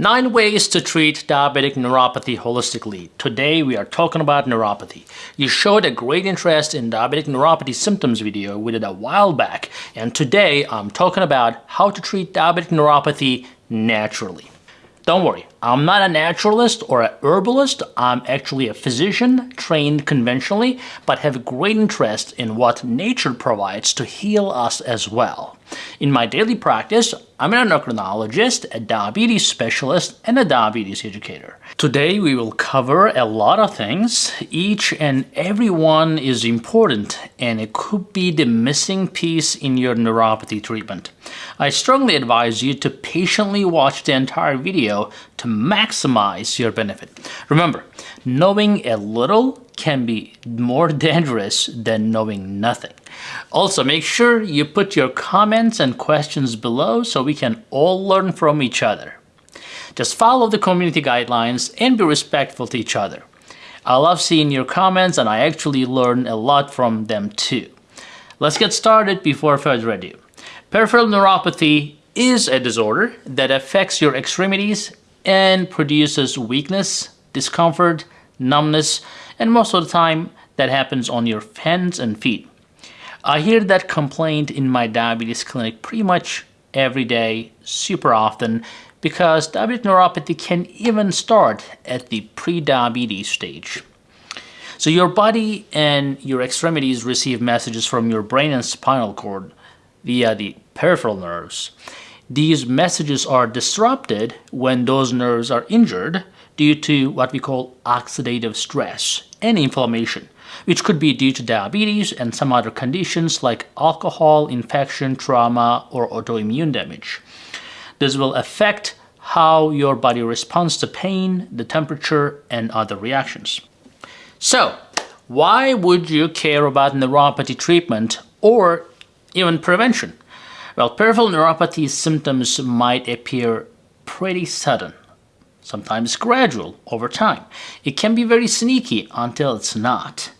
Nine ways to treat diabetic neuropathy holistically. Today we are talking about neuropathy. You showed a great interest in diabetic neuropathy symptoms video we did a while back and today I'm talking about how to treat diabetic neuropathy naturally. Don't worry, I'm not a naturalist or a herbalist. I'm actually a physician trained conventionally, but have a great interest in what nature provides to heal us as well. In my daily practice, I'm an endocrinologist, a diabetes specialist, and a diabetes educator. Today we will cover a lot of things. Each and every one is important and it could be the missing piece in your neuropathy treatment. I strongly advise you to patiently watch the entire video to maximize your benefit. Remember, knowing a little can be more dangerous than knowing nothing. Also, make sure you put your comments and questions below so we can all learn from each other. Just follow the community guidelines and be respectful to each other. I love seeing your comments and I actually learn a lot from them too. Let's get started before further ado. Peripheral neuropathy is a disorder that affects your extremities and produces weakness, discomfort, numbness, and most of the time that happens on your hands and feet. I hear that complaint in my diabetes clinic pretty much every day, super often, because diabetic neuropathy can even start at the pre-diabetes stage. So your body and your extremities receive messages from your brain and spinal cord via the peripheral nerves. These messages are disrupted when those nerves are injured due to what we call oxidative stress and inflammation, which could be due to diabetes and some other conditions like alcohol, infection, trauma, or autoimmune damage. This will affect how your body responds to pain, the temperature, and other reactions. So, why would you care about neuropathy treatment or even prevention? Well, peripheral neuropathy symptoms might appear pretty sudden, sometimes gradual over time. It can be very sneaky until it's not.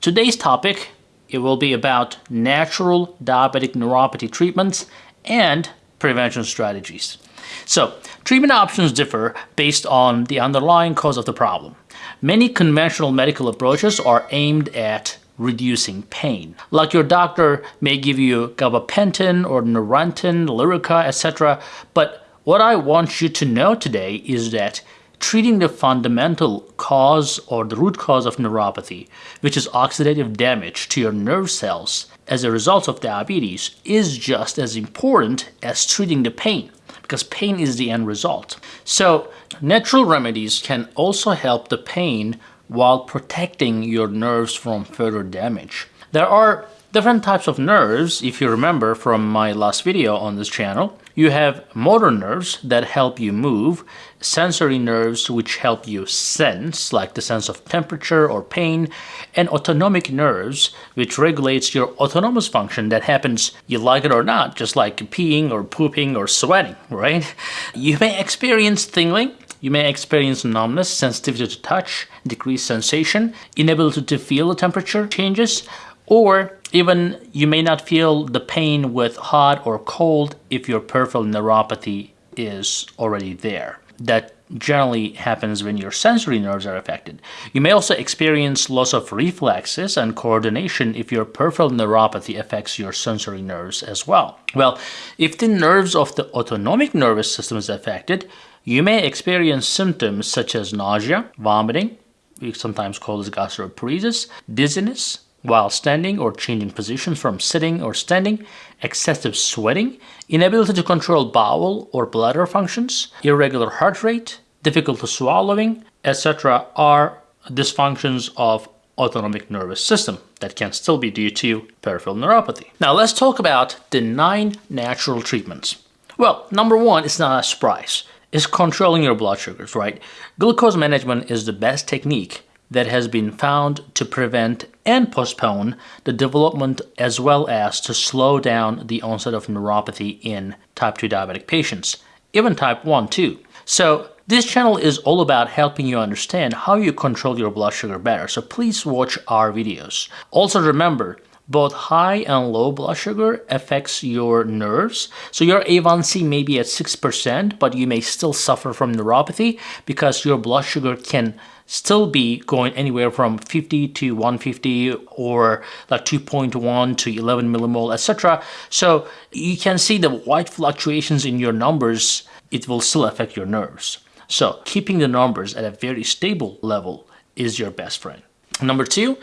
Today's topic, it will be about natural diabetic neuropathy treatments and prevention strategies. So, treatment options differ based on the underlying cause of the problem. Many conventional medical approaches are aimed at reducing pain. Like your doctor may give you gabapentin or Neurontin, Lyrica, etc. But what I want you to know today is that treating the fundamental cause or the root cause of neuropathy, which is oxidative damage to your nerve cells as a result of diabetes, is just as important as treating the pain because pain is the end result. So natural remedies can also help the pain while protecting your nerves from further damage. There are different types of nerves, if you remember from my last video on this channel. You have motor nerves that help you move, sensory nerves which help you sense, like the sense of temperature or pain, and autonomic nerves which regulates your autonomous function that happens, you like it or not, just like peeing or pooping or sweating, right? You may experience tingling, you may experience numbness, sensitivity to touch, decreased sensation, inability to feel the temperature changes, or even you may not feel the pain with hot or cold if your peripheral neuropathy is already there. That generally happens when your sensory nerves are affected. You may also experience loss of reflexes and coordination if your peripheral neuropathy affects your sensory nerves as well. Well, if the nerves of the autonomic nervous system is affected, you may experience symptoms such as nausea, vomiting, we sometimes call this gastroparesis, dizziness while standing or changing positions from sitting or standing, excessive sweating, inability to control bowel or bladder functions, irregular heart rate, difficulty swallowing, etc. are dysfunctions of autonomic nervous system that can still be due to peripheral neuropathy. Now let's talk about the nine natural treatments. Well, number one is not a surprise is controlling your blood sugars, right? Glucose management is the best technique that has been found to prevent and postpone the development as well as to slow down the onset of neuropathy in type 2 diabetic patients, even type 1 too. So this channel is all about helping you understand how you control your blood sugar better, so please watch our videos. Also remember, both high and low blood sugar affects your nerves. So your A1C may be at 6%, but you may still suffer from neuropathy because your blood sugar can still be going anywhere from 50 to 150 or like 2.1 to 11 millimole, etc. So you can see the wide fluctuations in your numbers, it will still affect your nerves. So keeping the numbers at a very stable level is your best friend. Number two,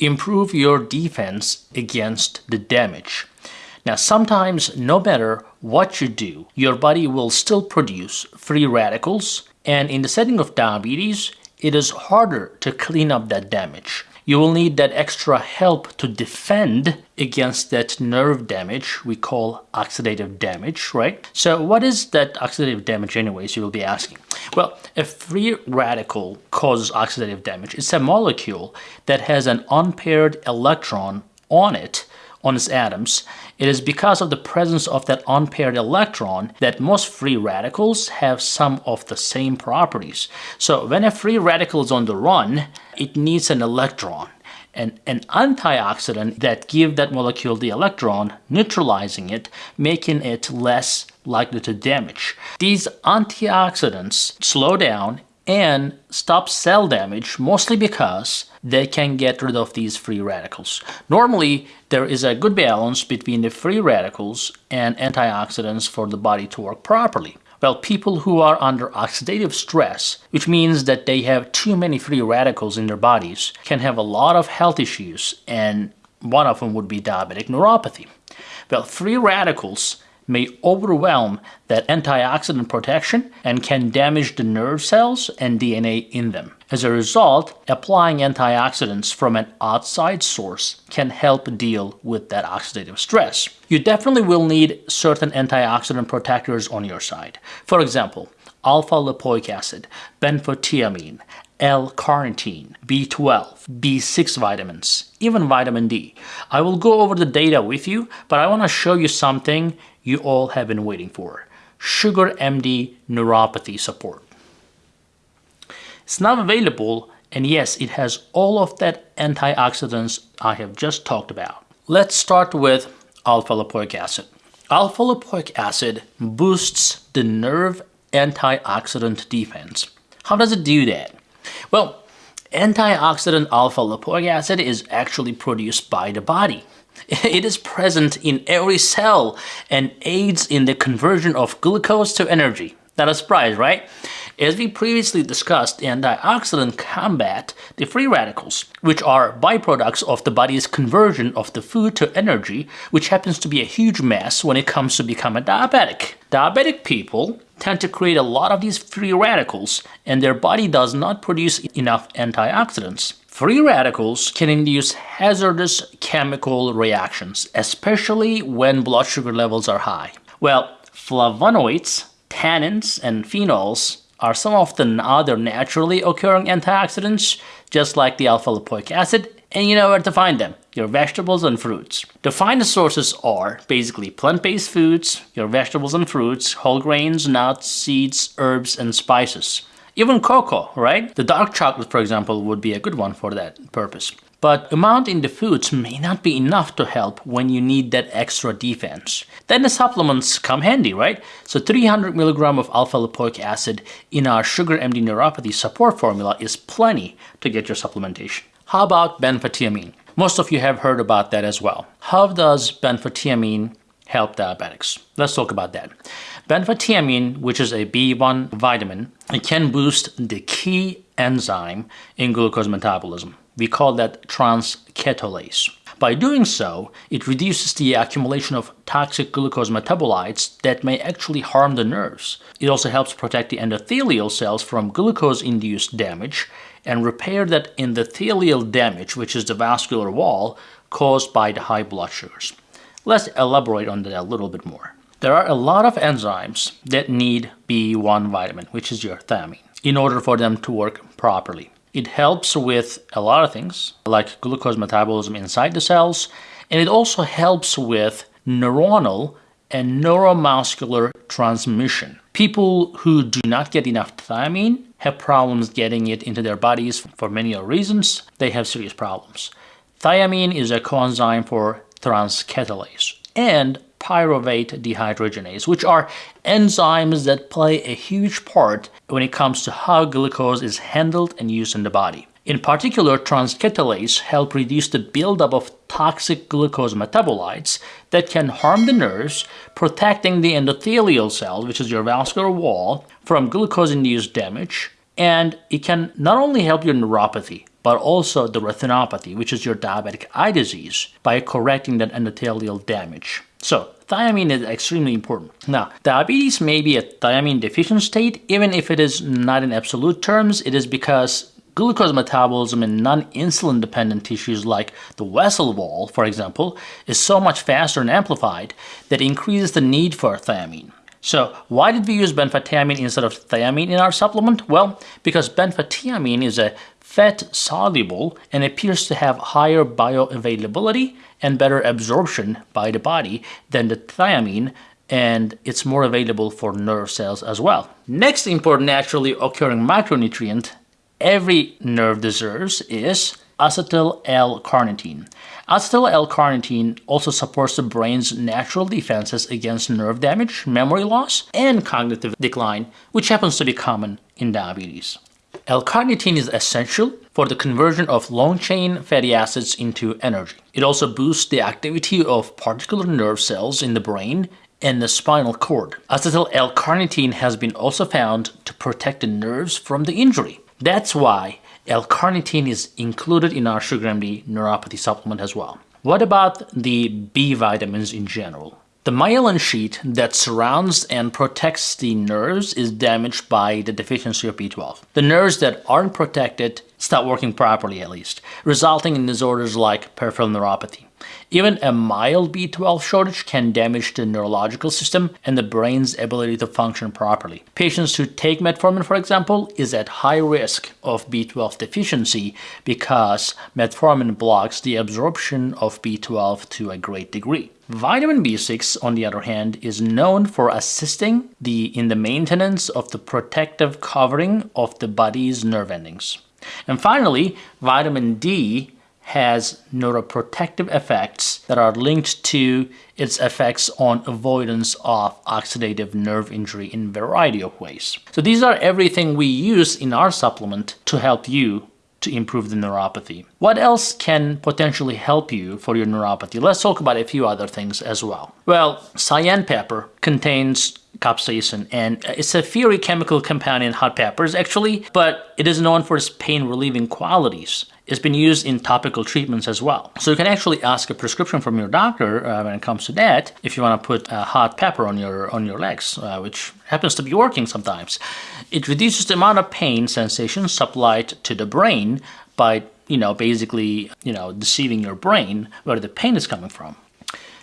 improve your defense against the damage. Now, sometimes no matter what you do, your body will still produce free radicals. And in the setting of diabetes, it is harder to clean up that damage. You will need that extra help to defend against that nerve damage we call oxidative damage, right? So what is that oxidative damage anyways, you will be asking. Well, a free radical causes oxidative damage. It's a molecule that has an unpaired electron on it on its atoms, it is because of the presence of that unpaired electron that most free radicals have some of the same properties. So when a free radical is on the run, it needs an electron and an antioxidant that give that molecule the electron, neutralizing it, making it less likely to damage. These antioxidants slow down and stop cell damage mostly because they can get rid of these free radicals. Normally, there is a good balance between the free radicals and antioxidants for the body to work properly. Well, people who are under oxidative stress, which means that they have too many free radicals in their bodies, can have a lot of health issues, and one of them would be diabetic neuropathy. Well, free radicals may overwhelm that antioxidant protection and can damage the nerve cells and DNA in them. As a result, applying antioxidants from an outside source can help deal with that oxidative stress. You definitely will need certain antioxidant protectors on your side. For example, alpha-lipoic acid, benfotiamine, L-carnitine, B12, B6 vitamins, even vitamin D. I will go over the data with you, but I want to show you something you all have been waiting for. Sugar MD neuropathy support. It's now available and yes, it has all of that antioxidants I have just talked about. Let's start with alpha-lipoic acid. Alpha-lipoic acid boosts the nerve antioxidant defense. How does it do that? Well, antioxidant alpha-lipoic acid is actually produced by the body. It is present in every cell and aids in the conversion of glucose to energy. Not a surprise, right? As we previously discussed, in antioxidants combat the free radicals, which are byproducts of the body's conversion of the food to energy, which happens to be a huge mess when it comes to becoming diabetic. Diabetic people tend to create a lot of these free radicals, and their body does not produce enough antioxidants. Free radicals can induce hazardous chemical reactions, especially when blood sugar levels are high. Well, flavonoids, tannins, and phenols are some of the other naturally occurring antioxidants, just like the alpha-lipoic acid, and you know where to find them, your vegetables and fruits. The finest sources are basically plant-based foods, your vegetables and fruits, whole grains, nuts, seeds, herbs, and spices. Even cocoa, right? The dark chocolate, for example, would be a good one for that purpose. But amount in the foods may not be enough to help when you need that extra defense. Then the supplements come handy, right? So 300 milligram of alpha-lipoic acid in our Sugar MD neuropathy support formula is plenty to get your supplementation. How about benfotiamine? Most of you have heard about that as well. How does benfotiamine help diabetics? Let's talk about that. Benfotiamine, which is a B1 vitamin, it can boost the key enzyme in glucose metabolism. We call that transketolase. By doing so, it reduces the accumulation of toxic glucose metabolites that may actually harm the nerves. It also helps protect the endothelial cells from glucose-induced damage and repair that endothelial damage, which is the vascular wall, caused by the high blood sugars. Let's elaborate on that a little bit more. There are a lot of enzymes that need B1 vitamin, which is your thiamine, in order for them to work properly. It helps with a lot of things, like glucose metabolism inside the cells, and it also helps with neuronal and neuromuscular transmission. People who do not get enough thiamine have problems getting it into their bodies for many reasons. They have serious problems. Thiamine is a coenzyme for transketolase and pyruvate dehydrogenase, which are enzymes that play a huge part when it comes to how glucose is handled and used in the body. In particular, transketolase help reduce the buildup of toxic glucose metabolites that can harm the nerves, protecting the endothelial cells, which is your vascular wall, from glucose-induced damage, and it can not only help your neuropathy, but also the retinopathy, which is your diabetic eye disease, by correcting that endothelial damage. So, thiamine is extremely important. Now, diabetes may be a thiamine deficient state, even if it is not in absolute terms, it is because glucose metabolism in non-insulin dependent tissues like the vessel wall, for example, is so much faster and amplified that increases the need for thiamine. So why did we use benfotiamine instead of thiamine in our supplement? Well, because benfotiamine is a fat soluble and appears to have higher bioavailability and better absorption by the body than the thiamine and it's more available for nerve cells as well. Next important naturally occurring micronutrient every nerve deserves is acetyl L-carnitine. Acetyl L-carnitine also supports the brain's natural defenses against nerve damage, memory loss, and cognitive decline, which happens to be common in diabetes. L-carnitine is essential for the conversion of long-chain fatty acids into energy. It also boosts the activity of particular nerve cells in the brain and the spinal cord. Acetyl L-carnitine has been also found to protect the nerves from the injury. That's why L-carnitine is included in our Sugar MD neuropathy supplement as well. What about the B vitamins in general? The myelin sheet that surrounds and protects the nerves is damaged by the deficiency of B12. The nerves that aren't protected stop working properly at least, resulting in disorders like peripheral neuropathy. Even a mild B12 shortage can damage the neurological system and the brain's ability to function properly. Patients who take metformin, for example, is at high risk of B12 deficiency because metformin blocks the absorption of B12 to a great degree. Vitamin B6, on the other hand, is known for assisting the, in the maintenance of the protective covering of the body's nerve endings. And finally, vitamin D has neuroprotective effects that are linked to its effects on avoidance of oxidative nerve injury in a variety of ways. So these are everything we use in our supplement to help you to improve the neuropathy. What else can potentially help you for your neuropathy? Let's talk about a few other things as well. Well, cayenne pepper contains capsaicin and it's a fiery chemical compound in hot peppers actually, but it is known for its pain relieving qualities. It's been used in topical treatments as well. So you can actually ask a prescription from your doctor uh, when it comes to that if you want to put uh, hot pepper on your on your legs, uh, which happens to be working sometimes. It reduces the amount of pain sensation supplied to the brain by, you know, basically, you know, deceiving your brain where the pain is coming from.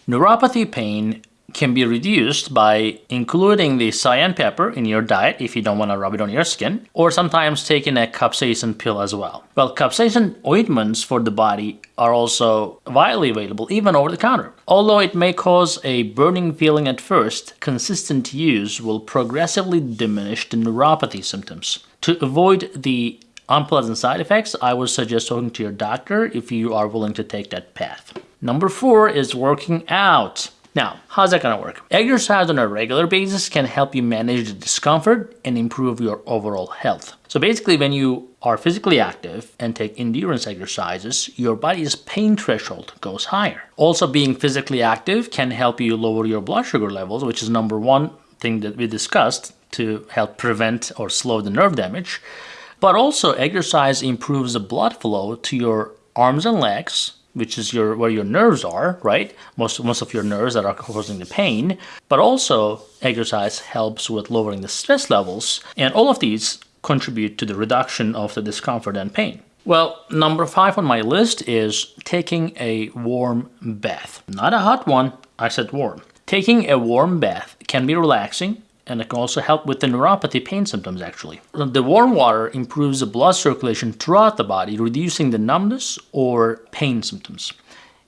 Neuropathy pain can be reduced by including the cayenne pepper in your diet if you don't want to rub it on your skin, or sometimes taking a capsaicin pill as well. Well, capsaicin ointments for the body are also widely available, even over the counter. Although it may cause a burning feeling at first, consistent use will progressively diminish the neuropathy symptoms. To avoid the unpleasant side effects, I would suggest talking to your doctor if you are willing to take that path. Number four is working out. Now, how's that gonna work? Exercise on a regular basis can help you manage the discomfort and improve your overall health. So basically, when you are physically active and take endurance exercises, your body's pain threshold goes higher. Also, being physically active can help you lower your blood sugar levels, which is number one thing that we discussed to help prevent or slow the nerve damage. But also, exercise improves the blood flow to your arms and legs, which is your where your nerves are, right? Most most of your nerves that are causing the pain. But also exercise helps with lowering the stress levels, and all of these contribute to the reduction of the discomfort and pain. Well, number five on my list is taking a warm bath. Not a hot one, I said warm. Taking a warm bath can be relaxing and it can also help with the neuropathy pain symptoms actually. The warm water improves the blood circulation throughout the body, reducing the numbness or pain symptoms.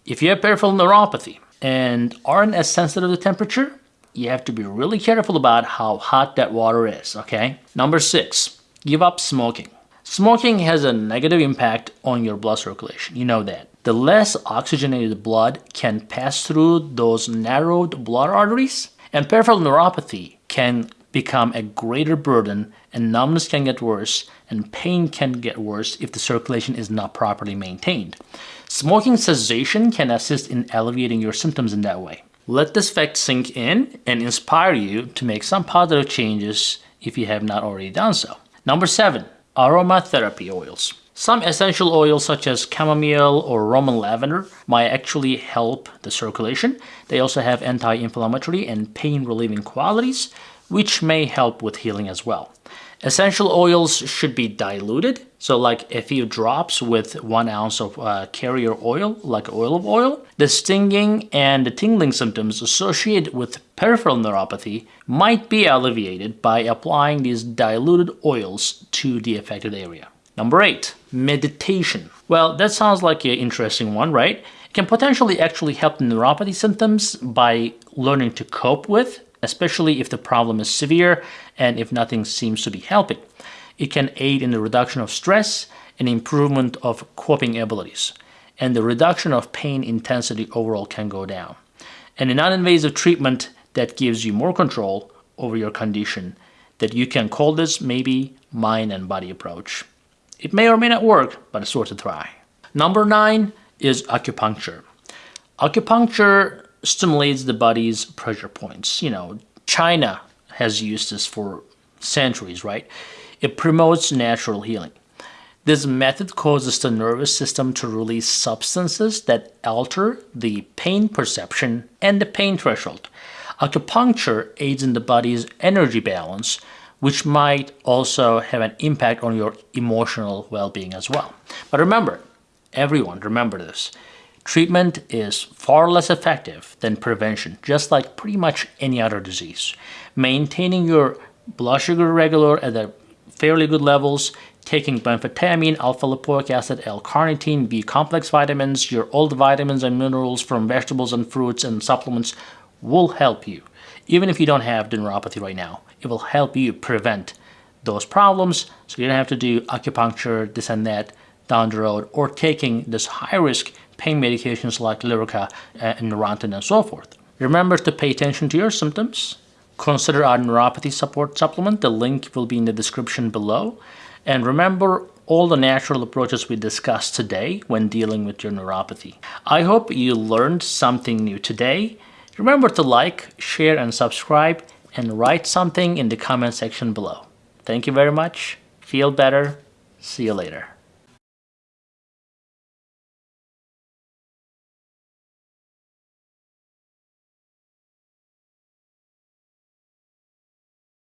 If you have peripheral neuropathy and aren't as sensitive to temperature, you have to be really careful about how hot that water is, okay? Number six, give up smoking. Smoking has a negative impact on your blood circulation, you know that. the less oxygenated blood can pass through those narrowed blood arteries, and peripheral neuropathy can become a greater burden and numbness can get worse and pain can get worse if the circulation is not properly maintained. Smoking cessation can assist in alleviating your symptoms in that way. Let this fact sink in and inspire you to make some positive changes if you have not already done so. Number 7. Aromatherapy oils. Some essential oils such as chamomile or Roman lavender might actually help the circulation. They also have anti-inflammatory and pain-relieving qualities, which may help with healing as well. Essential oils should be diluted, so like a few drops with one ounce of uh, carrier oil, like olive oil. The stinging and the tingling symptoms associated with peripheral neuropathy might be alleviated by applying these diluted oils to the affected area. Number 8. Meditation. Well, that sounds like an interesting one, right? It can potentially actually help the neuropathy symptoms by learning to cope with especially if the problem is severe and if nothing seems to be helping. It can aid in the reduction of stress and improvement of coping abilities, and the reduction of pain intensity overall can go down. And a non-invasive treatment that gives you more control over your condition that you can call this maybe mind and body approach. It may or may not work, but it's worth a try. Number nine is acupuncture. Acupuncture stimulates the body's pressure points. You know, China has used this for centuries, right? It promotes natural healing. This method causes the nervous system to release substances that alter the pain perception and the pain threshold. Acupuncture aids in the body's energy balance, which might also have an impact on your emotional well-being as well. But remember, everyone, remember this. Treatment is far less effective than prevention, just like pretty much any other disease. Maintaining your blood sugar regular at a fairly good levels, taking benfotiamine, alpha-lipoic acid, L-carnitine, B-complex vitamins, your old vitamins and minerals from vegetables and fruits and supplements will help you. Even if you don't have neuropathy right now, it will help you prevent those problems so you don't have to do acupuncture, this and that down the road, or taking this high-risk pain medications like Lyrica uh, and Neurontin and so forth. Remember to pay attention to your symptoms. Consider our neuropathy support supplement. The link will be in the description below. And remember all the natural approaches we discussed today when dealing with your neuropathy. I hope you learned something new today. Remember to like, share, and subscribe, and write something in the comment section below. Thank you very much. Feel better. See you later.